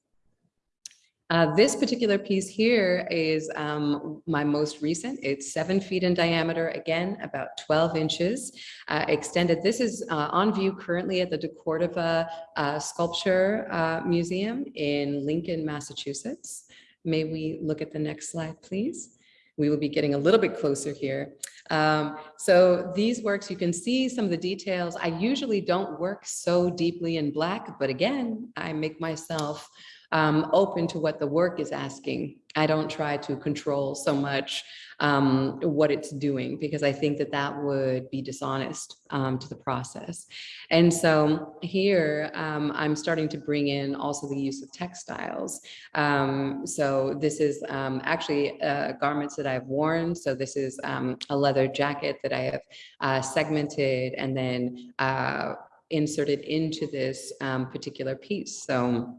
Uh, this particular piece here is um, my most recent. It's seven feet in diameter, again, about 12 inches uh, extended. This is uh, on view currently at the DeCordova uh, Sculpture uh, Museum in Lincoln, Massachusetts. May we look at the next slide, please? We will be getting a little bit closer here. Um, so these works, you can see some of the details. I usually don't work so deeply in black, but again, I make myself um, open to what the work is asking. I don't try to control so much um, what it's doing because I think that that would be dishonest um, to the process. And so here um, I'm starting to bring in also the use of textiles. Um, so this is um, actually uh, garments that I've worn. So this is um, a leather jacket that I have uh, segmented and then uh, inserted into this particular piece. So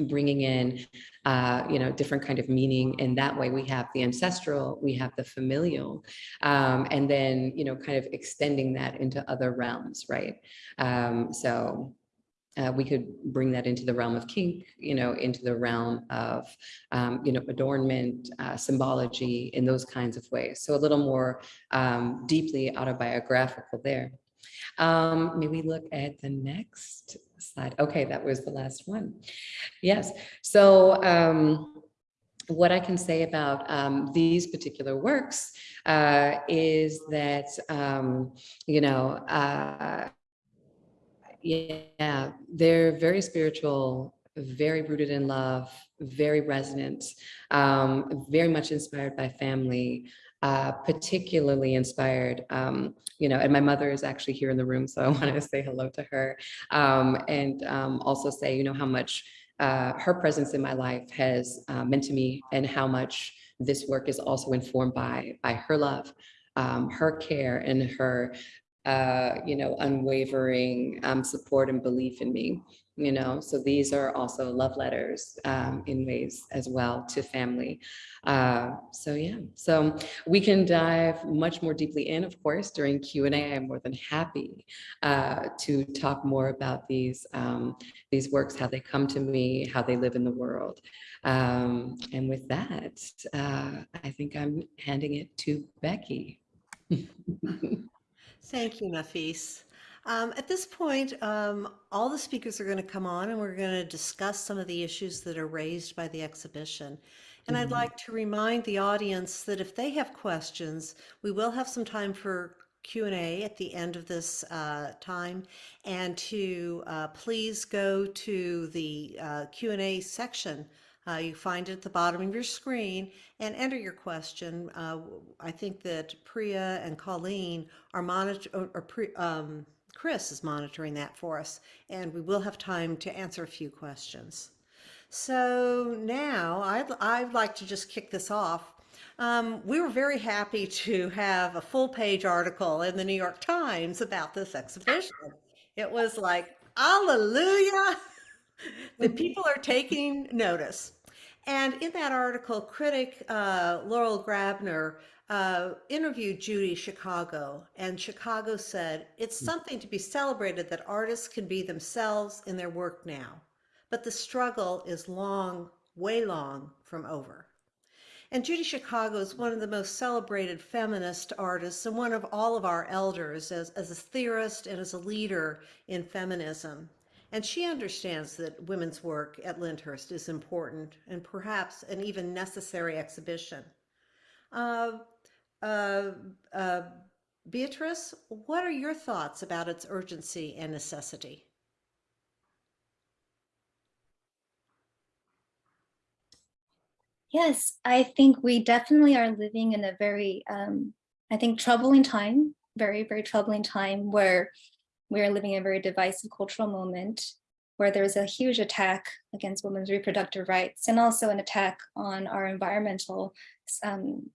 bringing in, uh, you know, different kind of meaning. And that way we have the ancestral, we have the familial, um, and then, you know, kind of extending that into other realms, right? Um, so uh, we could bring that into the realm of kink, you know, into the realm of, um, you know, adornment, uh, symbology in those kinds of ways. So a little more um, deeply autobiographical there. Um, may we look at the next slide? Okay, that was the last one. Yes, so um, what I can say about um, these particular works uh, is that, um, you know, uh, yeah, they're very spiritual, very rooted in love, very resonant, um, very much inspired by family, uh, particularly inspired, um, you know, and my mother is actually here in the room, so I <laughs> wanted to say hello to her um, and um, also say, you know, how much uh, her presence in my life has uh, meant to me and how much this work is also informed by, by her love, um, her care and her uh, you know, unwavering um, support and belief in me, you know, so these are also love letters um, in ways as well to family. Uh, so yeah, so we can dive much more deeply in, of course, during Q&A. I'm more than happy uh, to talk more about these, um, these works, how they come to me, how they live in the world. Um, and with that, uh, I think I'm handing it to Becky. <laughs> Thank you, Nafis. Um, at this point, um, all the speakers are going to come on and we're going to discuss some of the issues that are raised by the exhibition. And I'd Mhm. like to remind the audience that if they have questions, we will have some time for Q&A at the end of this uh, time and to uh, please go to the uh, Q&A section. Uh, you find it at the bottom of your screen and enter your question. Uh, I think that Priya and Colleen are monitor or, or um, Chris is monitoring that for us, and we will have time to answer a few questions. So now I'd, I'd like to just kick this off. Um, we were very happy to have a full page article in the New York Times about this exhibition. It was like, hallelujah, <laughs> the people are taking notice. And in that article, critic uh, Laurel Graeber uh, interviewed Judy Chicago, and Chicago said, It's something to be celebrated that artists can be themselves in their work now, but the struggle is long, way long from over. And Judy Chicago is one of the most celebrated feminist artists and one of all of our elders as, as a theorist and as a leader in feminism. And she understands that women's work at Lyndhurst is important and perhaps an even necessary exhibition. Uh, uh, uh, Beatrice, what are your thoughts about its urgency and necessity? Yes, I think we definitely are living in a very, um, I think, troubling time, very, very troubling time where we are living in a very divisive cultural moment where there's a huge attack against women's reproductive rights and also an attack on our environmental, um,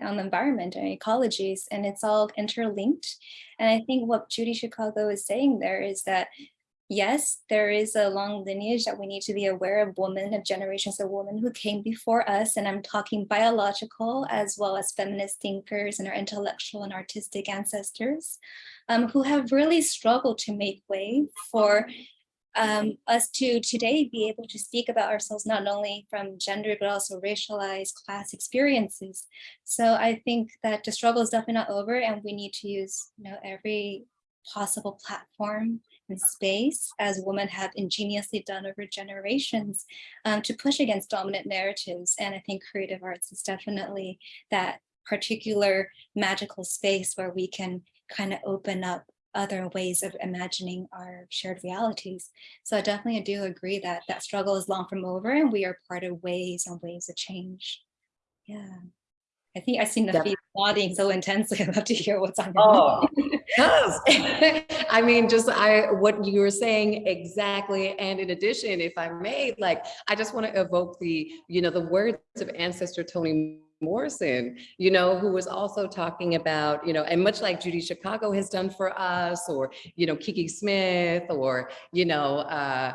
on the environment and ecologies, and it's all interlinked. And I think what Judy Chicago is saying there is that yes, there is a long lineage that we need to be aware of women, of generations of women who came before us. And I'm talking biological as well as feminist thinkers and our intellectual and artistic ancestors um, who have really struggled to make way for um, us to today be able to speak about ourselves, not only from gender, but also racialized class experiences. So I think that the struggle is definitely not over and we need to use you know, every possible platform and space as women have ingeniously done over generations um, to push against dominant narratives. And I think creative arts is definitely that particular magical space where we can kind of open up other ways of imagining our shared realities. So I definitely do agree that that struggle is long from over and we are part of ways and ways of change. Yeah. I think I see Nafi nodding so intensely. I'd love to hear what's on your Oh, mind. Yes. <laughs> I mean, just I what you were saying exactly. And in addition, if I may, like I just want to evoke the, you know, the words of ancestor Toni Morrison, you know, who was also talking about, you know, and much like Judy Chicago has done for us, or, you know, Kiki Smith, or, you know, uh,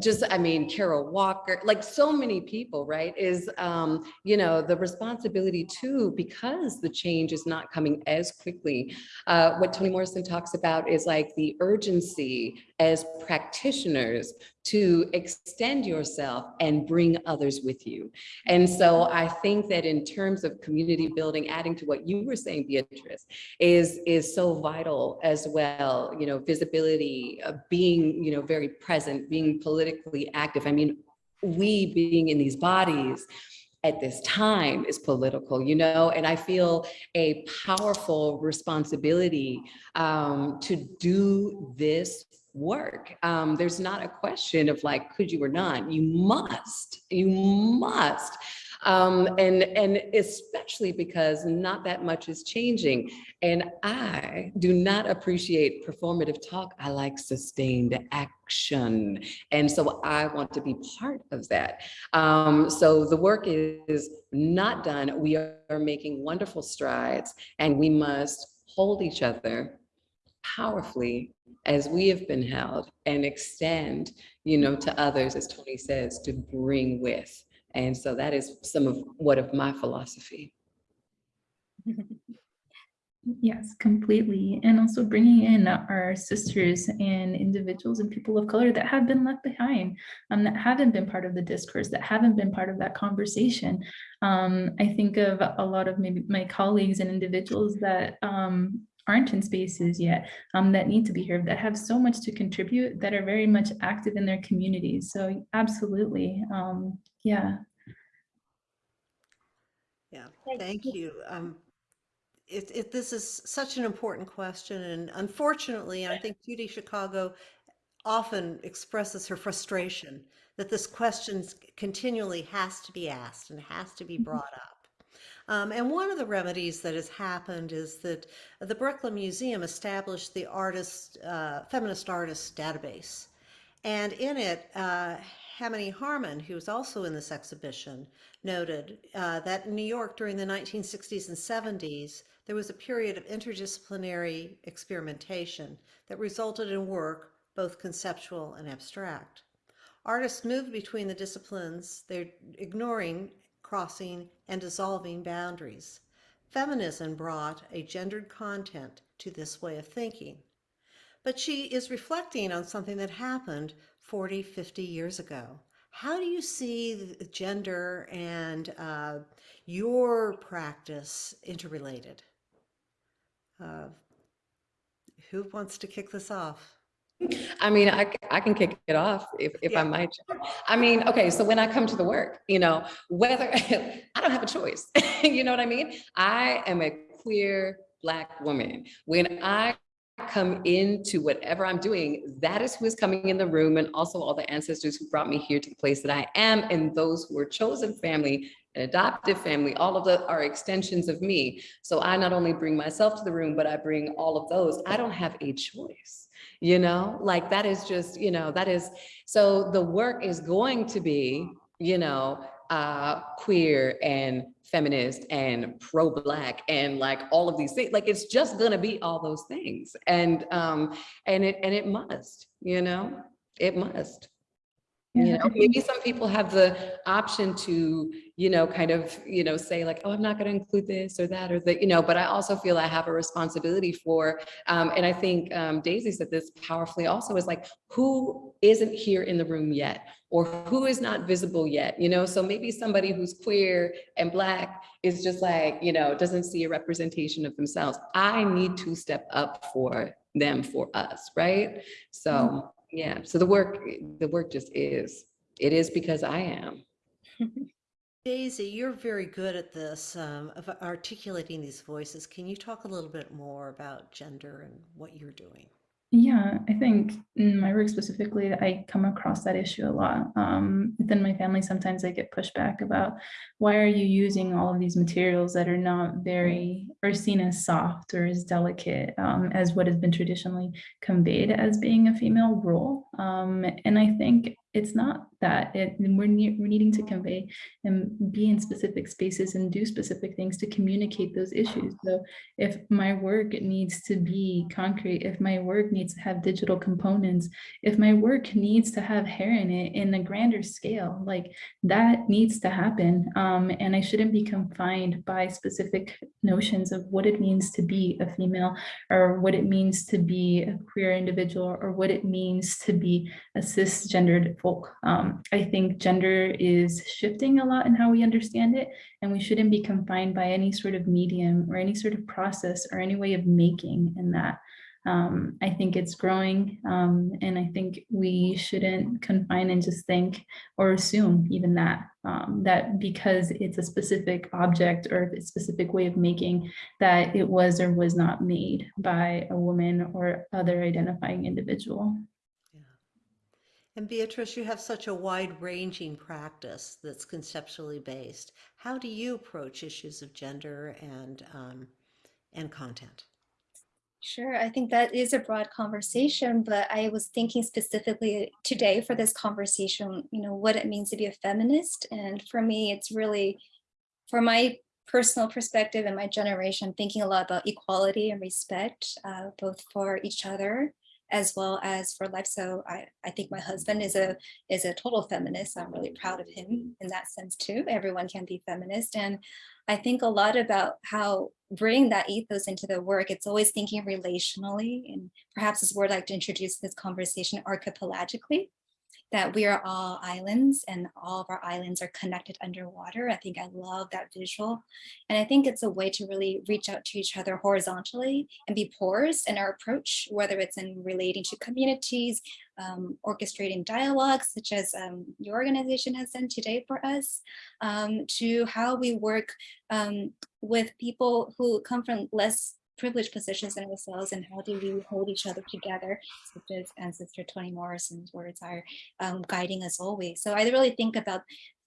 just, I mean, Kara Walker, like so many people, right, is, um, you know, the responsibility too, because the change is not coming as quickly. Uh, what Toni Morrison talks about is like the urgency as practitioners to extend yourself and bring others with you. And so I think that in terms of community building, adding to what you were saying, Beatrice, is, is so vital as well, you know, visibility, uh, being, you know, very present, being politically active. I mean, we being in these bodies at this time is political, you know, and I feel a powerful responsibility um, to do this work. Um, there's not a question of like, could you or not? You must, you must. Um, and, and especially because not that much is changing. And I do not appreciate performative talk. I like sustained action. And so I want to be part of that. Um, so the work is not done. We are making wonderful strides and we must hold each other powerfully as we have been held and extend, you know, to others, as Toni says, to bring with. And so that is some of what of my philosophy. Yes, completely. And also bringing in our sisters and individuals and people of color that have been left behind, um, that haven't been part of the discourse, that haven't been part of that conversation. Um, I think of a lot of maybe my colleagues and individuals that um, aren't in spaces yet, um, that need to be here, that have so much to contribute, that are very much active in their communities. So absolutely, um, yeah. Yeah, thank you. Um, it, it, this is such an important question and unfortunately, and I think Judy Chicago often expresses her frustration that this question continually has to be asked and has to be brought up. Um, and one of the remedies that has happened is that the Brooklyn Museum established the artist, uh, feminist artist database. And in it, uh, Harmony Hammond, who was also in this exhibition, noted uh, that in New York during the 1960s and 70s, there was a period of interdisciplinary experimentation that resulted in work both conceptual and abstract. Artists moved between the disciplines, they're ignoring, crossing, and dissolving boundaries. Feminism brought a gendered content to this way of thinking. But she is reflecting on something that happened 40, 50 years ago. How do you see gender and uh, your practice interrelated? Uh, who wants to kick this off? I mean, I, I can kick it off if, if Yeah. I might. I mean, okay, so when I come to the work, you know, whether, <laughs> I don't have a choice, <laughs> you know what I mean? I am a queer Black woman. When I come into whatever I'm doing, that is who is coming in the room and also all the ancestors who brought me here to the place that I am and those who are chosen family an adoptive family, all of the are extensions of me. So I not only bring myself to the room, but I bring all of those. I don't have a choice, you know, like that is just, you know, that is, so the work is going to be, you know, uh, queer and feminist and pro-black and like all of these things, like it's just gonna be all those things. And, um, and it, and it must, you know, it must. You know, maybe some people have the option to, you know, kind of, you know, say like, oh, I'm not going to include this or that or that, you know, but I also feel I have a responsibility for, um, and I think um, Daisy said this powerfully also is like, who isn't here in the room yet? Or who is not visible yet, you know? So maybe somebody who's queer and black is just like, you know, doesn't see a representation of themselves. I need to step up for them, for us, right? So, yeah, so the work, the work just is, it is because I am. <laughs> Daisy, you're very good at this, um, of articulating these voices. Can you talk a little bit more about gender and what you're doing? Yeah, I think in my work specifically, I come across that issue a lot. Um, within my family, sometimes I get pushback about why are you using all of these materials that are not very or seen as soft or as delicate um, as what has been traditionally conveyed as being a female role. Um, and I think it's not that it, we're, ne we're needing to convey and be in specific spaces and do specific things to communicate those issues. So if my work needs to be concrete, if my work needs to have digital components, if my work needs to have hair in it in a grander scale, like that needs to happen. Um, and I shouldn't be confined by specific notions of what it means to be a female or what it means to be a queer individual or what it means to be a cisgendered folk. Um, I think gender is shifting a lot in how we understand it, and we shouldn't be confined by any sort of medium or any sort of process or any way of making in that. Um, I think it's growing, um, and I think we shouldn't confine and just think or assume even that, um, that because it's a specific object or a specific way of making, that it was or was not made by a woman or other identifying individual. And Beatrice, you have such a wide-ranging practice that's conceptually based. How do you approach issues of gender and um, and content? Sure, I think that is a broad conversation, but I was thinking specifically today for this conversation, you know, what it means to be a feminist. And for me, it's really, for my personal perspective and my generation, thinking a lot about equality and respect, uh, both for each other as well as for life. So I, I think my husband is a is a total feminist. I'm really proud of him in that sense too. Everyone can be feminist. And I think a lot about how bring that ethos into the work. It's always thinking relationally and perhaps this word I'd like to introduce this conversation archipelagically that we are all islands and all of our islands are connected underwater. I think I love that visual. And I think it's a way to really reach out to each other horizontally and be porous in our approach, whether it's in relating to communities, um, orchestrating dialogues, such as um, your organization has done today for us, um, to how we work um, with people who come from less privileged positions in ourselves and how do we hold each other together, such as Ancestor Toni Morrison's words are um, guiding us always. So I really think about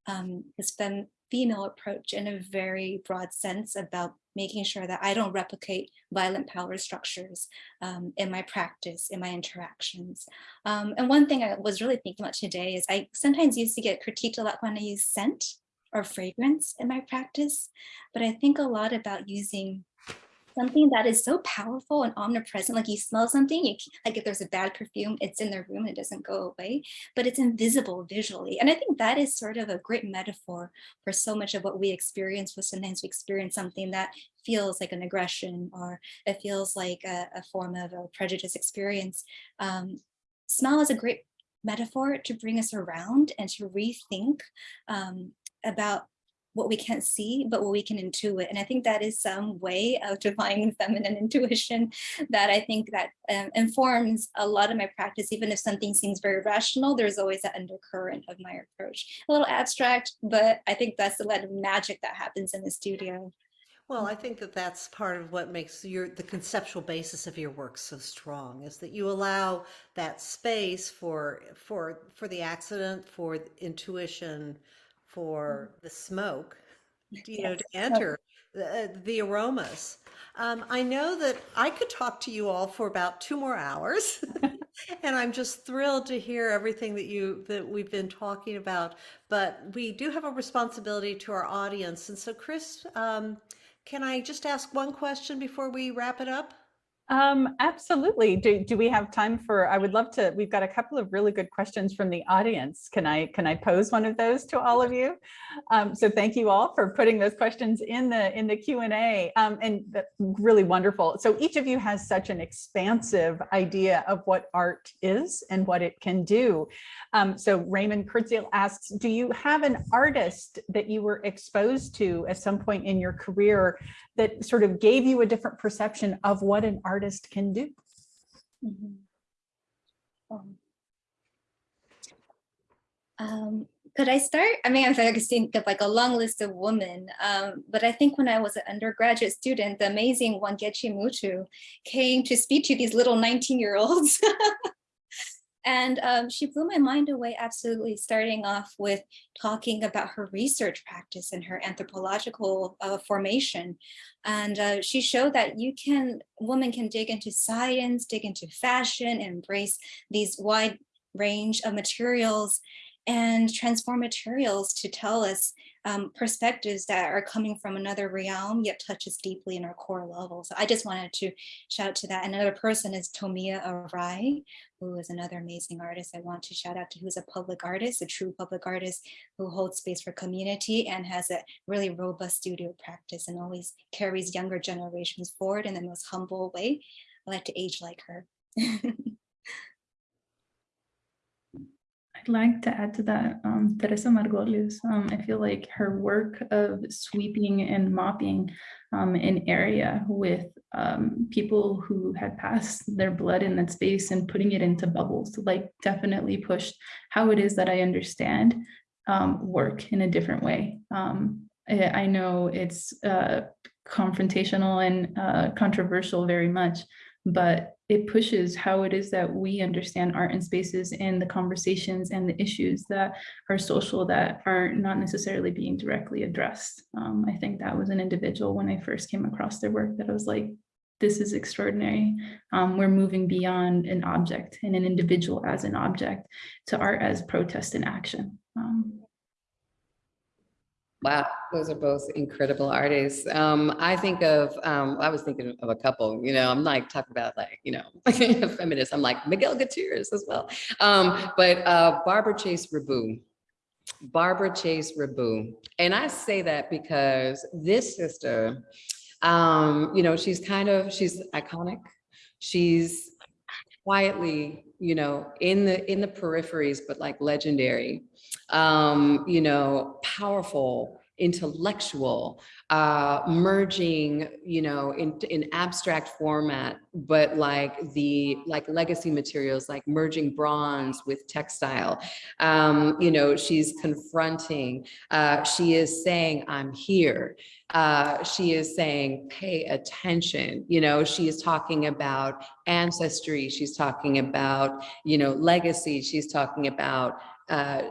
um, this fem female approach in a very broad sense about making sure that I don't replicate violent power structures um, in my practice, in my interactions. Um, and one thing I was really thinking about today is I sometimes used to get critiqued a lot when I use scent or fragrance in my practice, but I think a lot about using something that is so powerful and omnipresent like you smell something you like if there's a bad perfume it's in the room and it doesn't go away but it's invisible visually and i think that is sort of a great metaphor for so much of what we experience with sometimes we experience something that feels like an aggression or it feels like a, a form of a prejudice experience. Um, smell is a great metaphor to bring us around and to rethink um, about what we can't see, but what we can intuit. And I think that is some way of <laughs> defining feminine intuition <laughs> that I think that um, informs a lot of my practice, even if something seems very rational, there's always that undercurrent of my approach. A little abstract, but I think that's a lot of magic that happens in the studio. Well, I think that that's part of what makes your the conceptual basis of your work so strong is that you allow that space for for for the accident, for intuition, for the smoke, you know, to enter the, the aromas. Um, I know that I could talk to you all for about two more hours, <laughs> <laughs> and I'm just thrilled to hear everything that you that we've been talking about. But we do have a responsibility to our audience, and so Chris, um, can I just ask one question before we wrap it up? Um, absolutely. Do, do we have time for, I would love to, we've got a couple of really good questions from the audience. Can I, can I pose one of those to all of you? Um, so thank you all for putting those questions in the, in the Q&A um, and really wonderful. So each of you has such an expansive idea of what art is and what it can do. Um, so Raymond Kurtziel asks, do you have an artist that you were exposed to at some point in your career that sort of gave you a different perception of what an artist can do. Mm -hmm. um, um, could I start? I mean, I could think of like a long list of women, um, but I think when I was an undergraduate student, the amazing Wangechi Mutu came to speak to these little 19 year olds <laughs> And um, she blew my mind away absolutely, starting off with talking about her research practice and her anthropological uh, formation. And uh, she showed that you can, women can dig into science, dig into fashion, embrace these wide range of materials and transform materials to tell us um, perspectives that are coming from another realm yet touches deeply in our core level. So I just wanted to shout to that. Another person is Tomie Arai, who is another amazing artist I want to shout out to, who's a public artist, a true public artist who holds space for community and has a really robust studio practice and always carries younger generations forward in the most humble way. I like to age like her. <laughs> I'd like to add to that, um, Teresa Margolles. Um, I feel like her work of sweeping and mopping um, an area with um, people who had passed their blood in that space and putting it into bubbles, like definitely pushed how it is that I understand um, work in a different way. Um, I, know it's uh, confrontational and uh, controversial very much, but it pushes how it is that we understand art and spaces and the conversations and the issues that are social that are not necessarily being directly addressed. Um, I think that was an individual when I first came across their work that I was like, this is extraordinary. Um, we're moving beyond an object and an individual as an object to art as protest and action. Um, Wow, those are both incredible artists. Um, I think of, um, I was thinking of a couple, you know, I'm like talking about like, you know, <laughs> feminists. I'm like Miguel Gutierrez as well. Um, but uh, Barbara Chase-Riboud, Barbara Chase-Riboud. And I say that because this sister, um, you know, she's kind of, she's iconic. She's quietly, you know, in the, in the peripheries, but like legendary um, you know, powerful, intellectual, uh, merging, you know, in, in abstract format, but like the, like legacy materials, like merging bronze with textile. Um, you know, she's confronting, uh, she is saying, I'm here. Uh, she is saying, pay attention. You know, she is talking about ancestry. She's talking about, you know, legacy. She's talking about uh,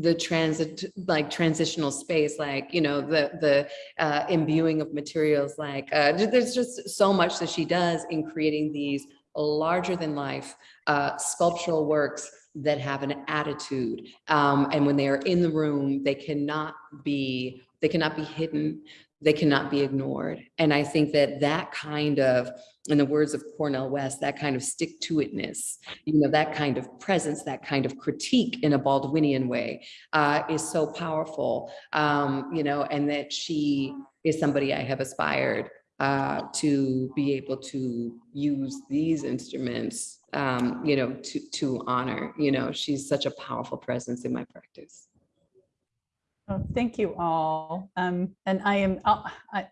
the transit, like transitional space, like, you know, the, the uh, imbuing of materials, like, uh, there's just so much that she does in creating these larger than life uh, sculptural works that have an attitude. Um, and when they are in the room, they cannot be, they cannot be hidden they cannot be ignored. And I think that that kind of, in the words of Cornel West, that kind of stick to itness, you know, that kind of presence, that kind of critique in a Baldwinian way uh, is so powerful, um, you know, and that she is somebody I have aspired uh, to be able to use these instruments, um, you know, to, to honor, you know, she's such a powerful presence in my practice. Oh, thank you all. Um, and I am, I, I-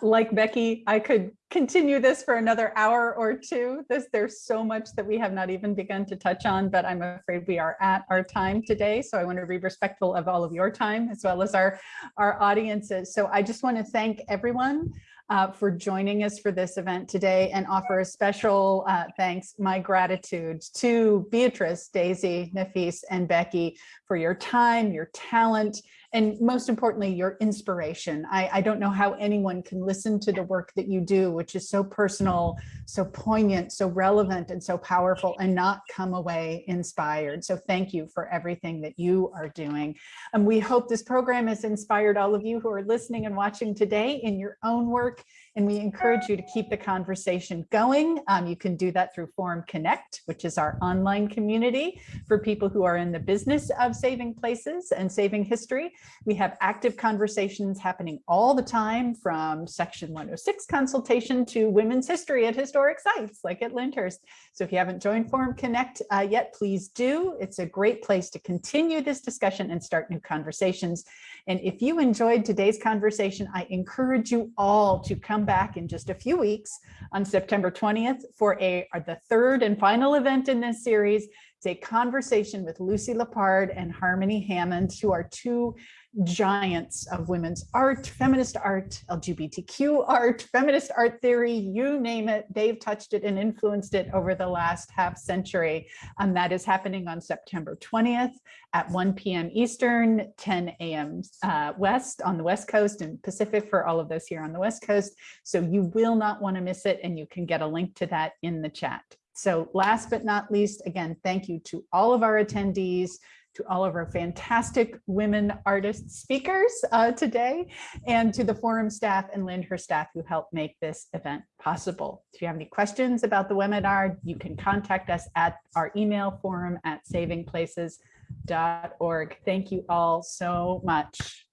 like Becky, I could continue this for another hour or two. This, there's so much that we have not even begun to touch on, but I'm afraid we are at our time today. So I want to be respectful of all of your time as well as our, our audiences. So I just want to thank everyone uh, for joining us for this event today and offer a special uh, thanks, my gratitude to Beatrice, Daisy, Nafis, and Becky for your time, your talent, and most importantly, your inspiration. I, I don't know how anyone can listen to the work that you do, which is so personal, so poignant, so relevant, and so powerful, and not come away inspired. So thank you for everything that you are doing. And we hope this program has inspired all of you who are listening and watching today in your own work. And we encourage you to keep the conversation going. Um, you can do that through Forum Connect, which is our online community for people who are in the business of saving places and saving history. We have active conversations happening all the time from Section 106 consultation to women's history at historic sites like at Lyndhurst. So if you haven't joined Forum Connect uh, yet, please do. It's a great place to continue this discussion and start new conversations. And if you enjoyed today's conversation, I encourage you all to come back in just a few weeks on September 20th for a the third and final event in this series. It's a conversation with Lucy Lippard and Harmony Hammond, who are two giants of women's art, feminist art, LGBTQ art, feminist art theory, you name it, they've touched it and influenced it over the last half century. And that is happening on September 20th at 1 p.m. Eastern, 10 a.m. Uh, West on the West Coast and Pacific for all of those here on the West Coast. So you will not want to miss it and you can get a link to that in the chat. So last but not least, again, thank you to all of our attendees, to all of our fantastic women artist speakers uh, today, and to the forum staff and Lyndhurst staff who helped make this event possible. If you have any questions about the webinar, you can contact us at our email forum at savingplaces.org. Thank you all so much.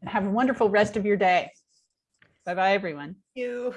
And have a wonderful rest of your day. Bye-bye, everyone. You.